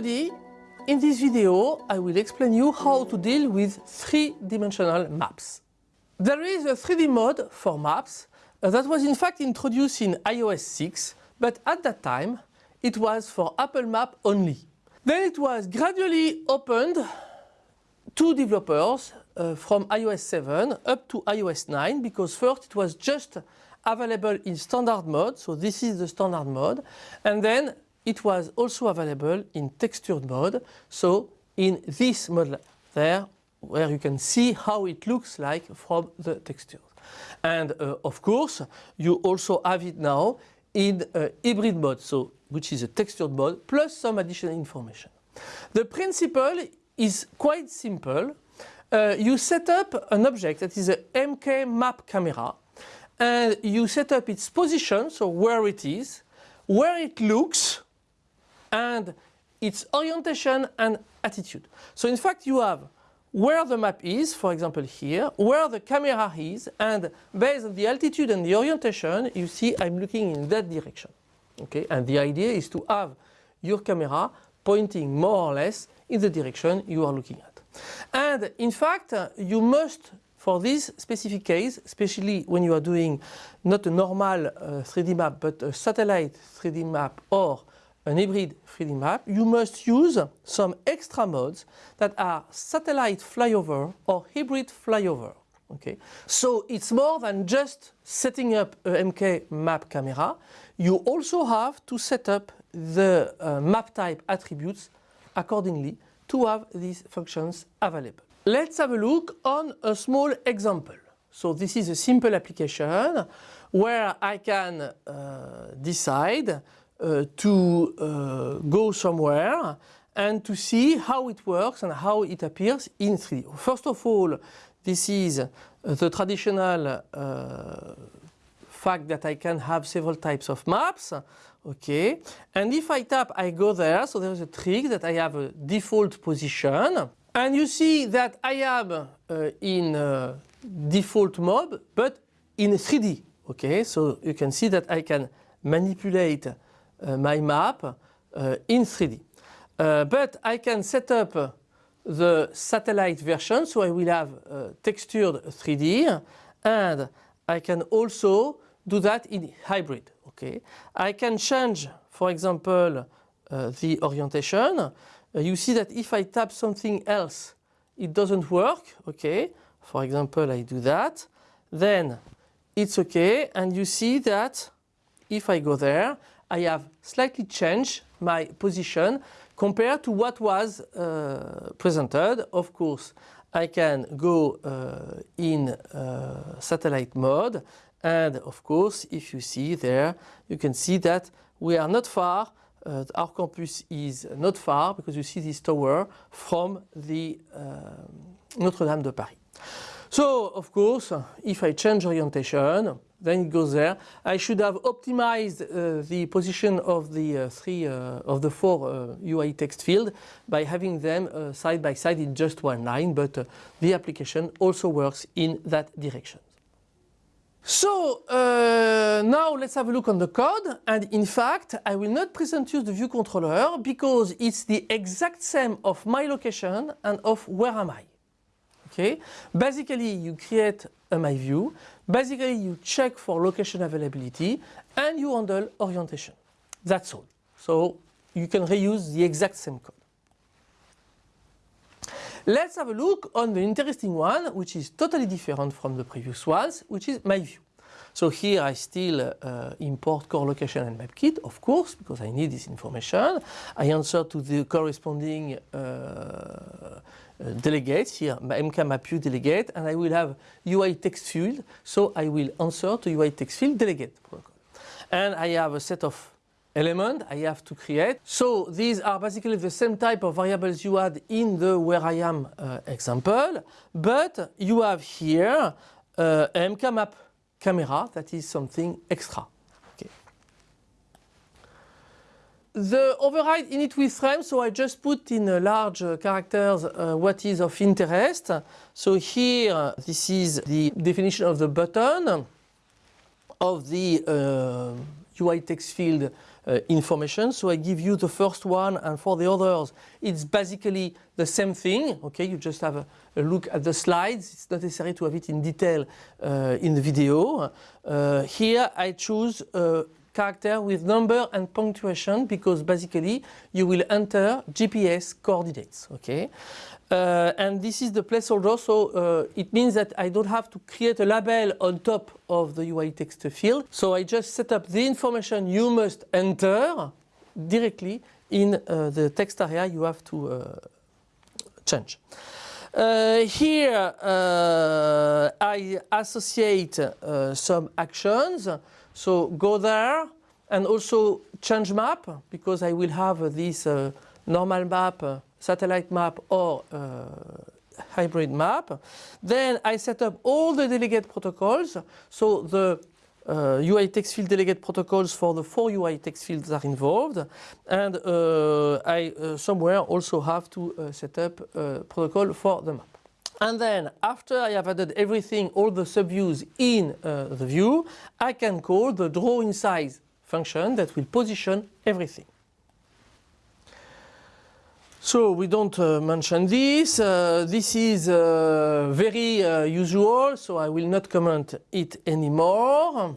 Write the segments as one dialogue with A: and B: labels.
A: everybody, in this video I will explain you how to deal with three-dimensional maps. There is a 3D mode for maps that was in fact introduced in iOS 6 but at that time it was for Apple Map only. Then it was gradually opened to developers uh, from iOS 7 up to iOS 9 because first it was just available in standard mode, so this is the standard mode, and then it was also available in textured mode, so in this model there where you can see how it looks like from the textures. And uh, of course you also have it now in uh, hybrid mode, so which is a textured mode plus some additional information. The principle is quite simple. Uh, you set up an object that is a MK map camera and you set up its position, so where it is, where it looks and its orientation and attitude. So in fact you have where the map is, for example here, where the camera is and based on the altitude and the orientation you see I'm looking in that direction. Okay, and the idea is to have your camera pointing more or less in the direction you are looking at. And in fact you must for this specific case, especially when you are doing not a normal uh, 3D map but a satellite 3D map or an hybrid 3D map, you must use some extra modes that are satellite flyover or hybrid flyover. Okay, so it's more than just setting up a MK map camera. You also have to set up the uh, map type attributes accordingly to have these functions available. Let's have a look on a small example. So this is a simple application where I can uh, decide to uh, go somewhere and to see how it works and how it appears in 3D. First of all, this is the traditional uh, fact that I can have several types of maps. Okay, and if I tap, I go there. So there's a trick that I have a default position. And you see that I am uh, in uh, default mode, but in 3D. Okay, so you can see that I can manipulate uh, my map uh, in 3D. Uh, but I can set up the satellite version, so I will have uh, textured 3D, and I can also do that in hybrid. Okay, I can change, for example, the orientation. Uh, you see that if I tap something else, it doesn't work. Okay, for example, I do that. Then it's okay. And you see that if I go there, I have slightly changed my position compared to what was uh, presented. Of course, I can go uh, in uh, satellite mode and of course if you see there you can see that we are not far uh, our campus is not far because you see this tower from the uh, Notre-Dame de Paris. So of course if I change orientation then it goes there. I should have optimized uh, the position of the uh, three uh, of the four UI uh, text field by having them uh, side by side in just one line but uh, the application also works in that direction. So now let's have a look on the code and in fact I will not present you the view controller because it's the exact same of my location and of where am I. Okay, basically you create a my view, basically you check for location availability and you handle orientation. That's all. So you can reuse the exact same code. Let's have a look on the interesting one, which is totally different from the previous ones, which is my view. So here I still uh, import core location and mapkit, of course, because I need this information. I answer to the corresponding uh, uh, delegates here, MKMapView delegate, and I will have UI text field. So I will answer to UI text field delegate protocol. And I have a set of element I have to create. So these are basically the same type of variables you had in the where I am uh, example, but you have here uh, mkmap camera that is something extra. Okay. The override init with frame, so I just put in uh, large uh, characters uh, what is of interest. So here this is the definition of the button of the UI text field uh, information. So I give you the first one and for the others it's basically the same thing. Okay, you just have a, a look at the slides. It's not necessary to have it in detail uh, in the video. Uh, here I choose character with number and punctuation because basically you will enter GPS coordinates. Okay. Uh, and this is the placeholder, so uh, it means that I don't have to create a label on top of the UI text field. So I just set up the information you must enter directly in uh, the text area you have to uh, change. Uh, here uh, I associate some actions, so go there and also change map because I will have this normal map satellite map or uh, hybrid map. Then I set up all the delegate protocols. So the uh, UI text field delegate protocols for the four UI text fields are involved. And uh, I uh, somewhere also have to uh, set up a protocol for the map. And then after I have added everything, all the subviews in uh, the view, I can call the draw in size function that will position everything. So we don't uh, mention this. Uh, this is uh, very uh, usual, so I will not comment it anymore.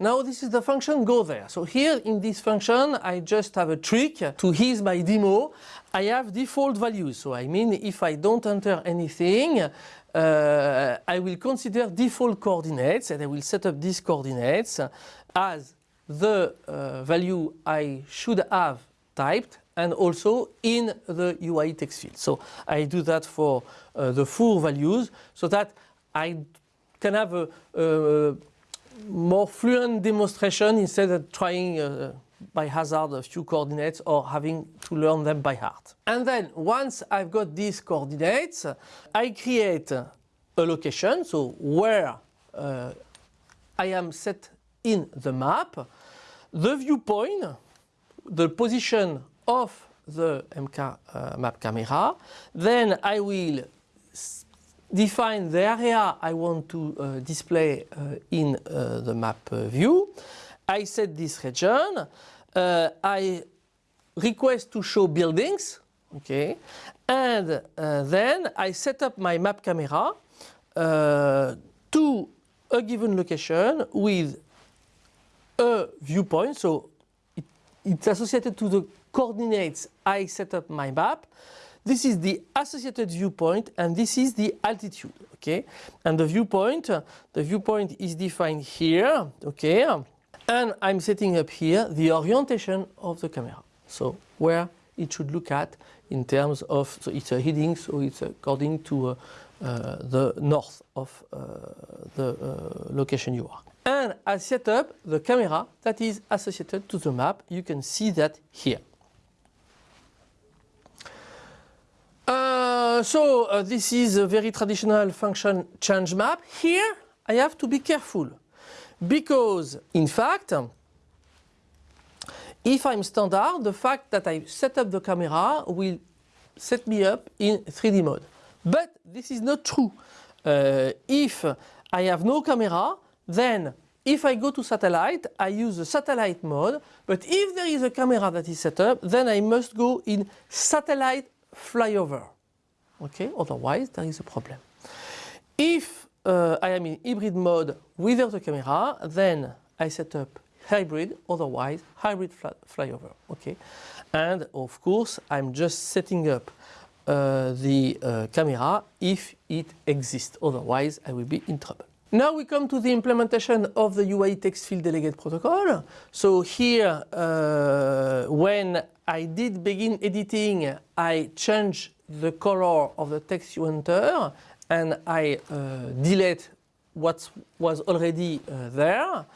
A: Now this is the function go there. So here in this function I just have a trick to ease my demo. I have default values. So I mean if I don't enter anything uh, I will consider default coordinates and I will set up these coordinates as the uh, value I should have typed and also in the UI text field. So I do that for uh, the four values so that I can have a, a more fluent demonstration instead of trying uh, by hazard a few coordinates or having to learn them by heart. And then once I've got these coordinates, I create a location, so where uh, I am set in the map, the viewpoint, the position of the MK uh, map camera. Then I will define the area I want to uh, display uh, in uh, the map uh, view. I set this region. Uh, I request to show buildings. Okay. And then I set up my map camera to a given location with a viewpoint. So it, it's associated to the coordinates I set up my map. This is the associated viewpoint and this is the altitude, okay? And the viewpoint, the viewpoint is defined here, okay? And I'm setting up here the orientation of the camera. So where it should look at in terms of, so it's a heading, so it's according to uh, uh, the north of uh, the uh, location you are. And I set up the camera that is associated to the map. You can see that here. Uh, so uh, this is a very traditional function change map. Here I have to be careful because in fact if I'm standard the fact that I set up the camera will set me up in 3D mode. But this is not true. Uh, if I have no camera then if I go to satellite I use the satellite mode but if there is a camera that is set up then I must go in satellite flyover. Okay, otherwise there is a problem. If uh, I am in hybrid mode without the camera, then I set up hybrid, otherwise hybrid fly flyover. Okay, and of course I'm just setting up uh, the uh, camera if it exists, otherwise I will be in trouble. Now we come to the implementation of the UI text field delegate protocol. So here, uh, when I did begin editing, I changed the color of the text you enter and I uh, delete what was already uh, there.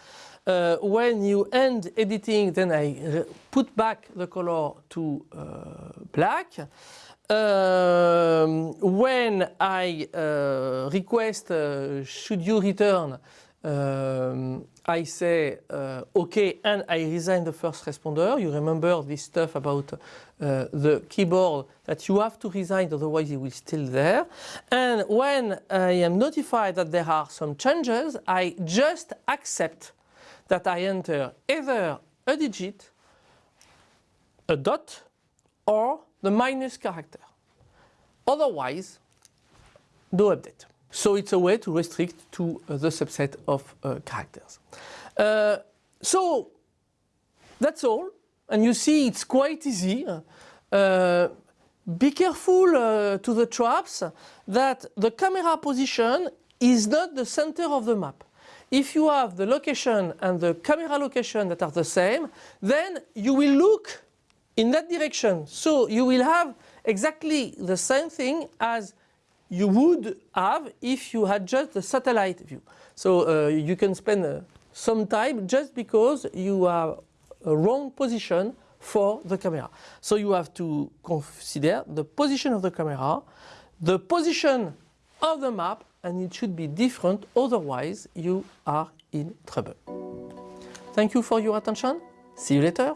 A: Uh, when you end editing, then I put back the color to uh, black. Um, when I uh, request uh, should you return, um, I say uh, OK and I resign the first responder. You remember this stuff about uh, the keyboard that you have to resign otherwise it will still there. And when I am notified that there are some changes, I just accept that I enter either a digit a dot or the minus character. Otherwise, no update. So it's a way to restrict to uh, the subset of uh, characters. Uh, so that's all. And you see it's quite easy. Uh, be careful uh, to the traps that the camera position is not the center of the map. If you have the location and the camera location that are the same, then you will look in that direction. So you will have exactly the same thing as you would have if you had just a satellite view. So uh, you can spend uh, some time just because you have a wrong position for the camera. So you have to consider the position of the camera, the position of the map and it should be different otherwise you are in trouble. Thank you for your attention. See you later.